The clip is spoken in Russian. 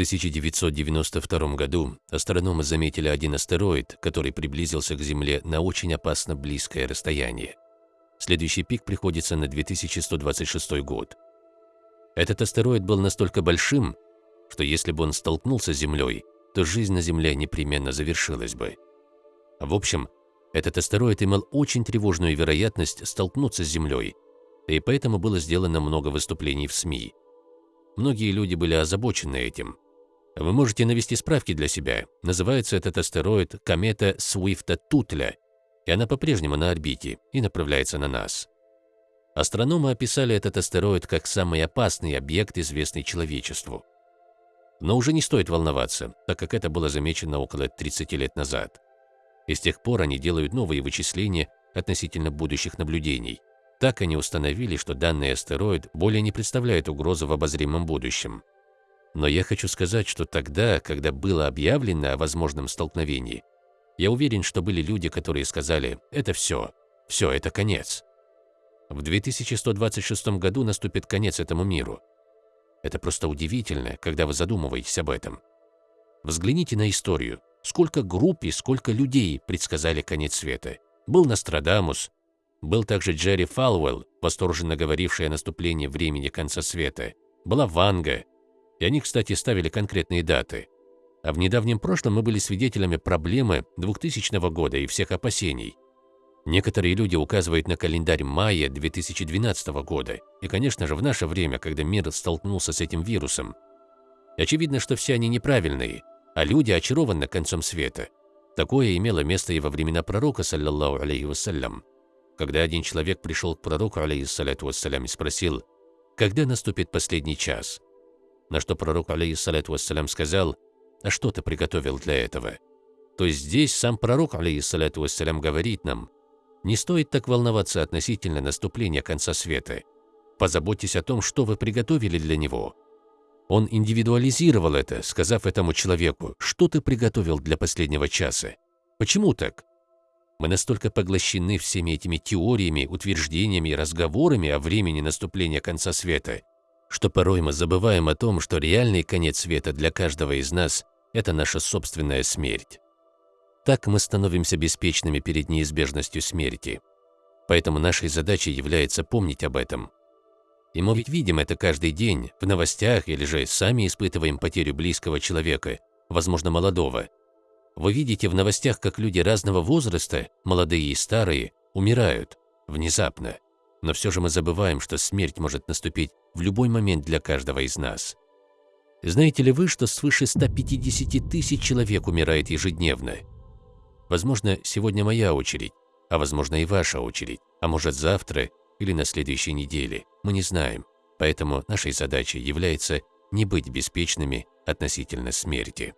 1992 году астрономы заметили один астероид, который приблизился к Земле на очень опасно близкое расстояние. Следующий пик приходится на 2126 год. Этот астероид был настолько большим, что если бы он столкнулся с Землей, то жизнь на Земле непременно завершилась бы. В общем, этот астероид имел очень тревожную вероятность столкнуться с Землей, и поэтому было сделано много выступлений в СМИ. Многие люди были озабочены этим. Вы можете навести справки для себя. Называется этот астероид комета Суифта-Тутля, и она по-прежнему на орбите и направляется на нас. Астрономы описали этот астероид как самый опасный объект, известный человечеству. Но уже не стоит волноваться, так как это было замечено около 30 лет назад. И с тех пор они делают новые вычисления относительно будущих наблюдений. Так они установили, что данный астероид более не представляет угрозы в обозримом будущем. Но я хочу сказать, что тогда, когда было объявлено о возможном столкновении, я уверен, что были люди, которые сказали «это все, все, это конец». В 2126 году наступит конец этому миру. Это просто удивительно, когда вы задумываетесь об этом. Взгляните на историю. Сколько групп и сколько людей предсказали конец света. Был Нострадамус, был также Джерри Фалвелл, восторженно говоривший о наступлении времени конца света. Была Ванга. И они, кстати, ставили конкретные даты. А в недавнем прошлом мы были свидетелями проблемы 2000 года и всех опасений. Некоторые люди указывают на календарь мая 2012 года. И, конечно же, в наше время, когда мир столкнулся с этим вирусом. Очевидно, что все они неправильные, а люди очарованы концом света. Такое имело место и во времена пророка, саллиллаху алейхи вассалям когда один человек пришел к пророку, алейхиссаляту вассалям, и спросил, когда наступит последний час? На что пророк, алейхиссаляту вассалям, сказал, а что ты приготовил для этого? То есть здесь сам пророк, алейхиссаляту вассалям, говорит нам, не стоит так волноваться относительно наступления конца света. Позаботьтесь о том, что вы приготовили для него. Он индивидуализировал это, сказав этому человеку, что ты приготовил для последнего часа. Почему так? Мы настолько поглощены всеми этими теориями, утверждениями и разговорами о времени наступления конца света, что порой мы забываем о том, что реальный конец света для каждого из нас – это наша собственная смерть. Так мы становимся беспечными перед неизбежностью смерти. Поэтому нашей задачей является помнить об этом. И мы ведь видим это каждый день, в новостях или же сами испытываем потерю близкого человека, возможно, молодого, вы видите в новостях, как люди разного возраста, молодые и старые, умирают внезапно. Но все же мы забываем, что смерть может наступить в любой момент для каждого из нас. Знаете ли вы, что свыше 150 тысяч человек умирает ежедневно? Возможно, сегодня моя очередь, а возможно и ваша очередь, а может завтра или на следующей неделе, мы не знаем. Поэтому нашей задачей является не быть беспечными относительно смерти.